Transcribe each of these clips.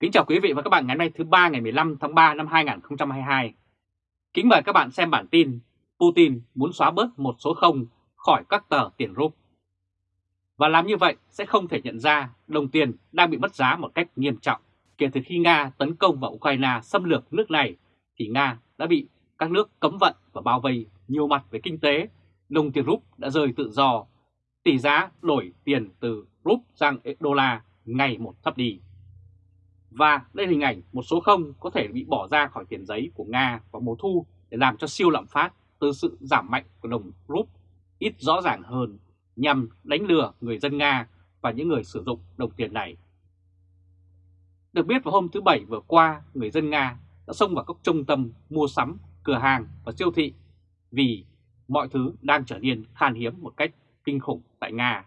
Kính chào quý vị và các bạn ngày hôm nay thứ ba ngày 15 tháng 3 năm 2022. Kính mời các bạn xem bản tin Putin muốn xóa bớt một số không khỏi các tờ tiền rúp. Và làm như vậy sẽ không thể nhận ra đồng tiền đang bị mất giá một cách nghiêm trọng. Kể từ khi Nga tấn công vào Ukraine xâm lược nước này, thì Nga đã bị các nước cấm vận và bao vây nhiều mặt về kinh tế. Đồng tiền rúp đã rơi tự do. Tỷ giá đổi tiền từ rúp sang đô la ngày một thấp đi. Và đây là hình ảnh một số không có thể bị bỏ ra khỏi tiền giấy của Nga vào mùa thu để làm cho siêu lạm phát từ sự giảm mạnh của đồng rúp ít rõ ràng hơn nhằm đánh lừa người dân Nga và những người sử dụng đồng tiền này. Được biết vào hôm thứ Bảy vừa qua, người dân Nga đã xông vào các trung tâm mua sắm, cửa hàng và siêu thị vì mọi thứ đang trở nên khan hiếm một cách kinh khủng tại Nga.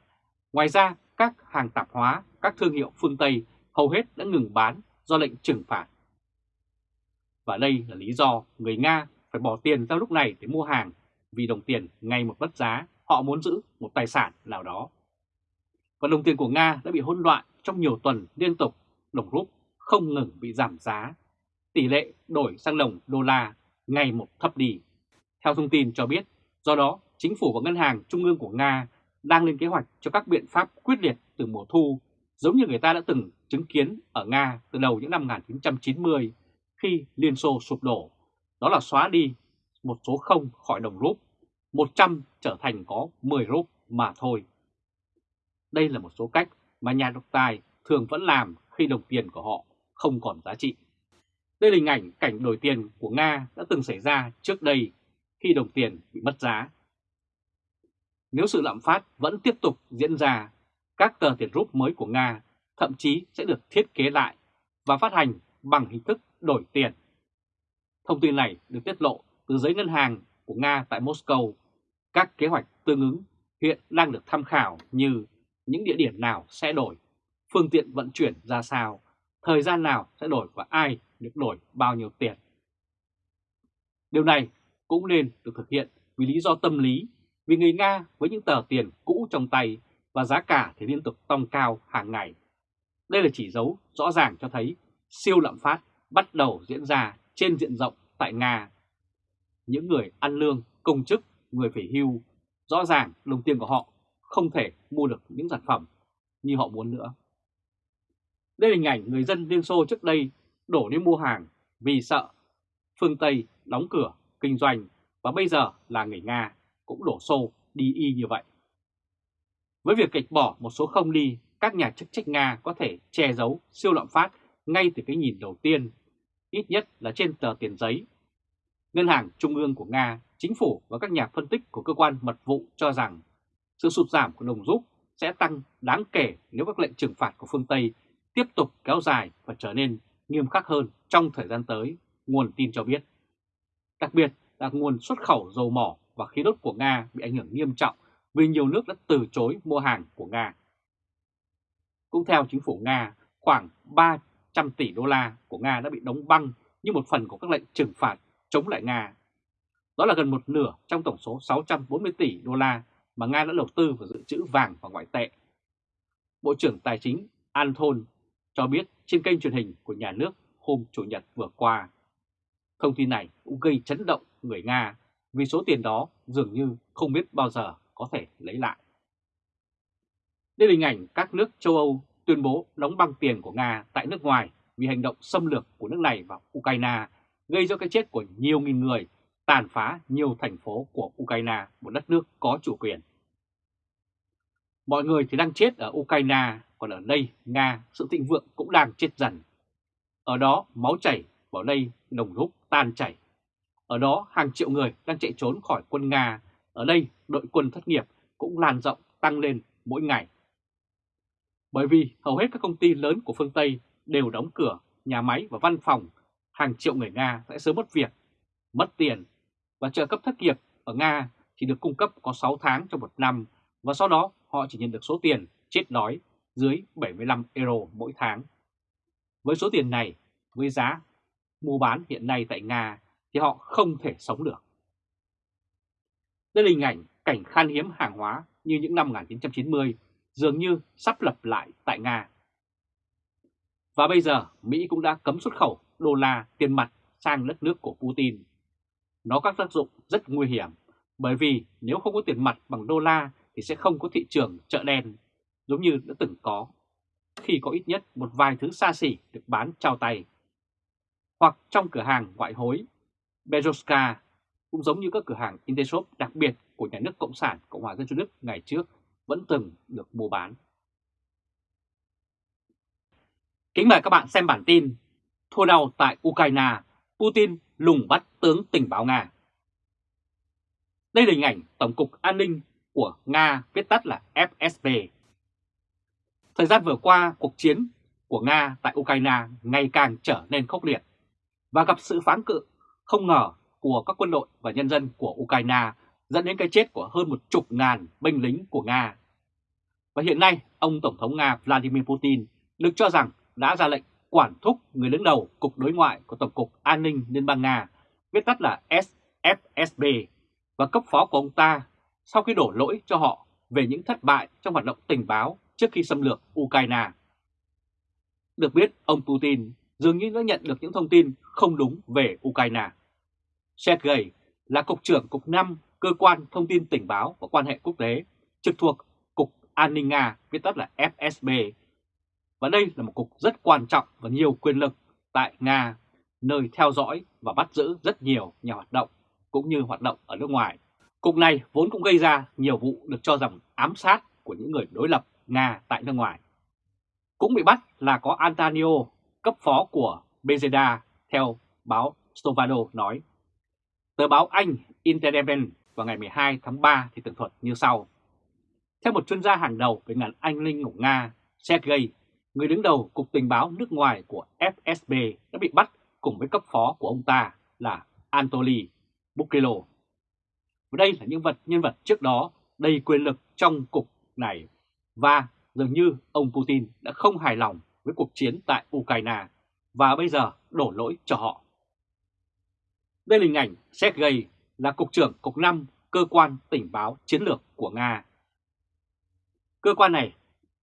Ngoài ra, các hàng tạp hóa, các thương hiệu phương Tây hầu hết đã ngừng bán do lệnh trừng phạt. Và đây là lý do người Nga phải bỏ tiền ra lúc này để mua hàng vì đồng tiền ngày một mất giá, họ muốn giữ một tài sản nào đó. Và đồng tiền của Nga đã bị hỗn loạn trong nhiều tuần liên tục, đồng rúp không ngừng bị giảm giá. Tỷ lệ đổi sang đồng đô la ngày một thấp đi. Theo thông tin cho biết, do đó chính phủ và ngân hàng trung ương của Nga đang lên kế hoạch cho các biện pháp quyết liệt từ mùa thu giống như người ta đã từng chứng kiến ở Nga từ đầu những năm 1990 khi Liên Xô sụp đổ, đó là xóa đi một số không khỏi đồng rúp, 100 trở thành có 10 rúp mà thôi. Đây là một số cách mà nhà độc tài thường vẫn làm khi đồng tiền của họ không còn giá trị. Đây là hình ảnh cảnh đổi tiền của Nga đã từng xảy ra trước đây khi đồng tiền bị mất giá. Nếu sự lạm phát vẫn tiếp tục diễn ra các tờ tiền rúp mới của Nga thậm chí sẽ được thiết kế lại và phát hành bằng hình thức đổi tiền. Thông tin này được tiết lộ từ giấy ngân hàng của Nga tại Moscow. Các kế hoạch tương ứng hiện đang được tham khảo như những địa điểm nào sẽ đổi, phương tiện vận chuyển ra sao, thời gian nào sẽ đổi và ai được đổi bao nhiêu tiền. Điều này cũng nên được thực hiện vì lý do tâm lý, vì người Nga với những tờ tiền cũ trong tay và giá cả thì liên tục tăng cao hàng ngày. Đây là chỉ dấu rõ ràng cho thấy siêu lạm phát bắt đầu diễn ra trên diện rộng tại Nga. Những người ăn lương, công chức, người phải hưu, rõ ràng đồng tiền của họ không thể mua được những sản phẩm như họ muốn nữa. Đây là hình ảnh người dân Liên Xô trước đây đổ đi mua hàng vì sợ phương Tây đóng cửa kinh doanh và bây giờ là người Nga cũng đổ xô đi y như vậy. Với việc kịch bỏ một số không đi, các nhà chức trách Nga có thể che giấu siêu lạm phát ngay từ cái nhìn đầu tiên, ít nhất là trên tờ tiền giấy. Ngân hàng Trung ương của Nga, chính phủ và các nhà phân tích của cơ quan mật vụ cho rằng sự sụt giảm của đồng rút sẽ tăng đáng kể nếu các lệnh trừng phạt của phương Tây tiếp tục kéo dài và trở nên nghiêm khắc hơn trong thời gian tới, nguồn tin cho biết. Đặc biệt là nguồn xuất khẩu dầu mỏ và khí đốt của Nga bị ảnh hưởng nghiêm trọng vì nhiều nước đã từ chối mua hàng của Nga. Cũng theo chính phủ Nga, khoảng 300 tỷ đô la của Nga đã bị đóng băng như một phần của các lệnh trừng phạt chống lại Nga. Đó là gần một nửa trong tổng số 640 tỷ đô la mà Nga đã đầu tư vào dự trữ vàng và ngoại tệ. Bộ trưởng Tài chính Anton cho biết trên kênh truyền hình của nhà nước hôm Chủ nhật vừa qua. Thông tin này cũng gây chấn động người Nga vì số tiền đó dường như không biết bao giờ có thể lấy lại. Đây là hình ảnh các nước châu Âu tuyên bố đóng băng tiền của Nga tại nước ngoài vì hành động xâm lược của nước này vào Ukraine gây ra cái chết của nhiều nghìn người, tàn phá nhiều thành phố của Ukraine, một đất nước có chủ quyền. Mọi người thì đang chết ở Ukraine, còn ở đây Nga sự thịnh vượng cũng đang chết dần. Ở đó máu chảy, vào đây đồng rút tan chảy. Ở đó hàng triệu người đang chạy trốn khỏi quân Nga ở đây đội quân thất nghiệp cũng lan rộng tăng lên mỗi ngày. Bởi vì hầu hết các công ty lớn của phương Tây đều đóng cửa, nhà máy và văn phòng, hàng triệu người Nga sẽ sớm mất việc, mất tiền và trợ cấp thất nghiệp ở Nga chỉ được cung cấp có 6 tháng trong một năm và sau đó họ chỉ nhận được số tiền chết đói dưới 75 euro mỗi tháng. Với số tiền này, với giá mua bán hiện nay tại Nga thì họ không thể sống được. Đây là hình ảnh cảnh khan hiếm hàng hóa như những năm 1990 dường như sắp lập lại tại Nga. Và bây giờ Mỹ cũng đã cấm xuất khẩu đô la tiền mặt sang đất nước của Putin. Nó có tác dụng rất nguy hiểm, bởi vì nếu không có tiền mặt bằng đô la thì sẽ không có thị trường chợ đen, giống như đã từng có, khi có ít nhất một vài thứ xa xỉ được bán trao tay. Hoặc trong cửa hàng ngoại hối, Bezoska cũng giống như các cửa hàng Intershop đặc biệt của nhà nước Cộng sản Cộng hòa Dân chủ Đức ngày trước vẫn từng được mua bán. Kính mời các bạn xem bản tin Thua đau tại Ukraine, Putin lùng bắt tướng tình báo Nga. Đây là hình ảnh Tổng cục An ninh của Nga viết tắt là FSB. Thời gian vừa qua, cuộc chiến của Nga tại Ukraine ngày càng trở nên khốc liệt và gặp sự phán cự không ngờ của các quân đội và nhân dân của Ukraine dẫn đến cái chết của hơn một chục ngàn binh lính của Nga. Và hiện nay, ông Tổng thống Nga Vladimir Putin được cho rằng đã ra lệnh quản thúc người đứng đầu Cục Đối ngoại của Tổng cục An ninh Liên bang Nga, viết tắt là SFSB, và cấp phó của ông ta sau khi đổ lỗi cho họ về những thất bại trong hoạt động tình báo trước khi xâm lược Ukraine. Được biết, ông Putin dường như đã nhận được những thông tin không đúng về Ukraine. Sergei là Cục trưởng Cục 5 Cơ quan Thông tin Tình báo và Quan hệ Quốc tế, trực thuộc Cục An ninh Nga, viết tắt là FSB. Và đây là một cục rất quan trọng và nhiều quyền lực tại Nga, nơi theo dõi và bắt giữ rất nhiều nhà hoạt động, cũng như hoạt động ở nước ngoài. Cục này vốn cũng gây ra nhiều vụ được cho rằng ám sát của những người đối lập Nga tại nước ngoài. Cũng bị bắt là có Antonio, cấp phó của Bezeda, theo báo Stovado nói. Tờ báo Anh Independent vào ngày 12 tháng 3 thì tường thuật như sau. Theo một chuyên gia hàng đầu về ngành Anh Linh của Nga, Sergei, người đứng đầu Cục Tình báo nước ngoài của FSB đã bị bắt cùng với cấp phó của ông ta là Anatoly Bukilo. Và đây là những vật nhân vật trước đó đầy quyền lực trong cục này và dường như ông Putin đã không hài lòng với cuộc chiến tại Ukraine và bây giờ đổ lỗi cho họ. Đây là hình ảnh Sergei là Cục trưởng Cục 5 Cơ quan Tình báo Chiến lược của Nga. Cơ quan này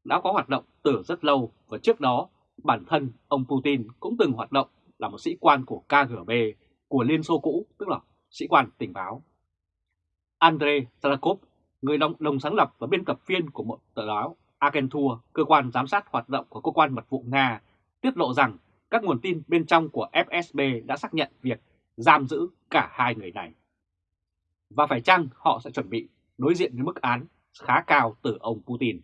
đã có hoạt động từ rất lâu và trước đó bản thân ông Putin cũng từng hoạt động là một sĩ quan của KGB của Liên Xô cũ, tức là sĩ quan tình báo. Andrei Salakov, người đồng, đồng sáng lập và biên tập viên của một tờ báo Agentur, cơ quan giám sát hoạt động của cơ quan mật vụ Nga, tiết lộ rằng các nguồn tin bên trong của FSB đã xác nhận việc giam giữ cả hai người này. Và phải chăng họ sẽ chuẩn bị đối diện với mức án khá cao từ ông Putin.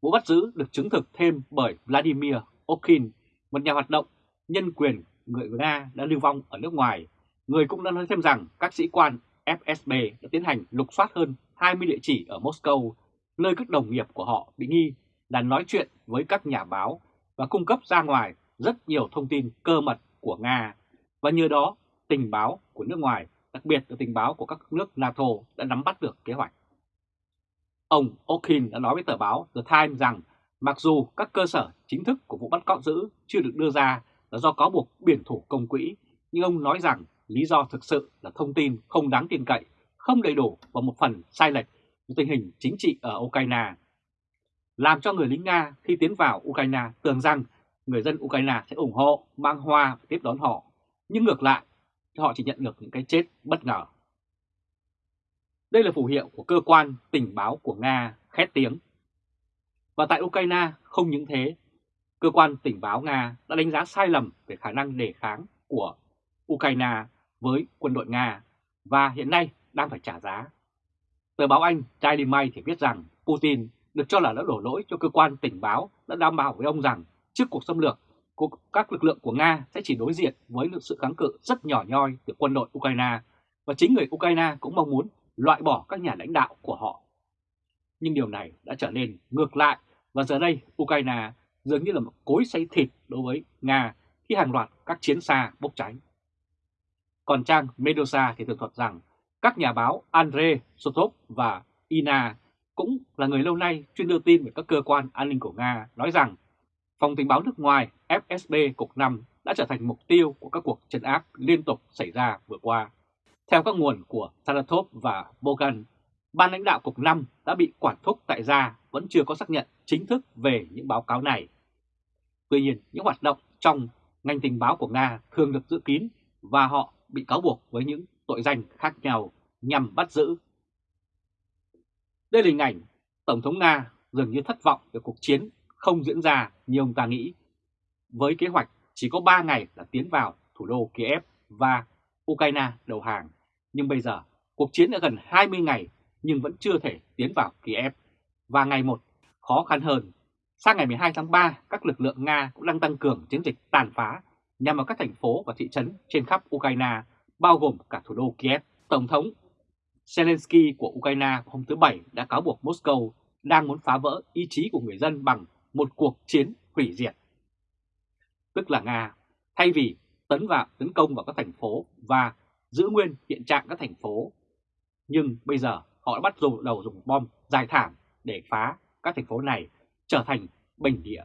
Vụ bắt giữ được chứng thực thêm bởi Vladimir Okin một nhà hoạt động nhân quyền người Nga đã lưu vong ở nước ngoài. Người cũng đã nói thêm rằng các sĩ quan FSB đã tiến hành lục soát hơn 20 địa chỉ ở Moscow, nơi các đồng nghiệp của họ bị nghi là nói chuyện với các nhà báo và cung cấp ra ngoài rất nhiều thông tin cơ mật của Nga. Và nhờ đó, tình báo của nước ngoài, đặc biệt là tình báo của các nước NATO đã nắm bắt được kế hoạch. Ông O'Kin đã nói với tờ báo The Times rằng mặc dù các cơ sở chính thức của vụ bắt cóc giữ chưa được đưa ra là do cáo buộc biển thủ công quỹ, nhưng ông nói rằng lý do thực sự là thông tin không đáng tin cậy, không đầy đủ và một phần sai lệch về tình hình chính trị ở Ukraine. Làm cho người lính Nga khi tiến vào Ukraine tưởng rằng người dân Ukraine sẽ ủng hộ, mang hoa và tiếp đón họ. Nhưng ngược lại, họ chỉ nhận được những cái chết bất ngờ. Đây là phù hiệu của cơ quan tình báo của Nga khét tiếng. Và tại Ukraine không những thế, cơ quan tình báo Nga đã đánh giá sai lầm về khả năng đề kháng của Ukraine với quân đội Nga và hiện nay đang phải trả giá. Tờ báo Anh Daily Mail thì viết rằng Putin được cho là đã đổ lỗi cho cơ quan tình báo đã đảm bảo với ông rằng trước cuộc xâm lược, các lực lượng của Nga sẽ chỉ đối diện với sự kháng cự rất nhỏ nhoi từ quân đội Ukraine và chính người Ukraine cũng mong muốn loại bỏ các nhà lãnh đạo của họ. Nhưng điều này đã trở nên ngược lại và giờ đây Ukraine dường như là một cối xay thịt đối với Nga khi hàng loạt các chiến xa bốc cháy. Còn trang Medusa thì tường thuật rằng các nhà báo Andre Sotov và Ina cũng là người lâu nay chuyên đưa tin về các cơ quan an ninh của Nga, nói rằng Phòng tình báo nước ngoài FSB Cục 5 đã trở thành mục tiêu của các cuộc trấn áp liên tục xảy ra vừa qua. Theo các nguồn của Saratov và Bogan, ban lãnh đạo Cục 5 đã bị quản thúc tại gia vẫn chưa có xác nhận chính thức về những báo cáo này. Tuy nhiên, những hoạt động trong ngành tình báo của Nga thường được giữ kín và họ bị cáo buộc với những tội danh khác nhau nhằm bắt giữ. Đây là hình ảnh Tổng thống Nga dường như thất vọng về cuộc chiến không diễn ra như ông ta nghĩ. Với kế hoạch chỉ có 3 ngày là tiến vào thủ đô Kiev và Ukraine đầu hàng, nhưng bây giờ cuộc chiến đã gần 20 ngày nhưng vẫn chưa thể tiến vào Kiev và ngày một khó khăn hơn. Sang ngày 12 tháng 3, các lực lượng Nga cũng đang tăng cường chiến dịch tàn phá nhằm vào các thành phố và thị trấn trên khắp Ukraine, bao gồm cả thủ đô Kiev. Tổng thống Zelensky của Ukraine hôm thứ Bảy đã cáo buộc Moscow đang muốn phá vỡ ý chí của người dân bằng một cuộc chiến hủy diệt. Tức là Nga, thay vì tấn vào tấn công vào các thành phố và giữ nguyên hiện trạng các thành phố, nhưng bây giờ họ đã bắt đầu dùng bom dài thảm để phá các thành phố này trở thành bình địa.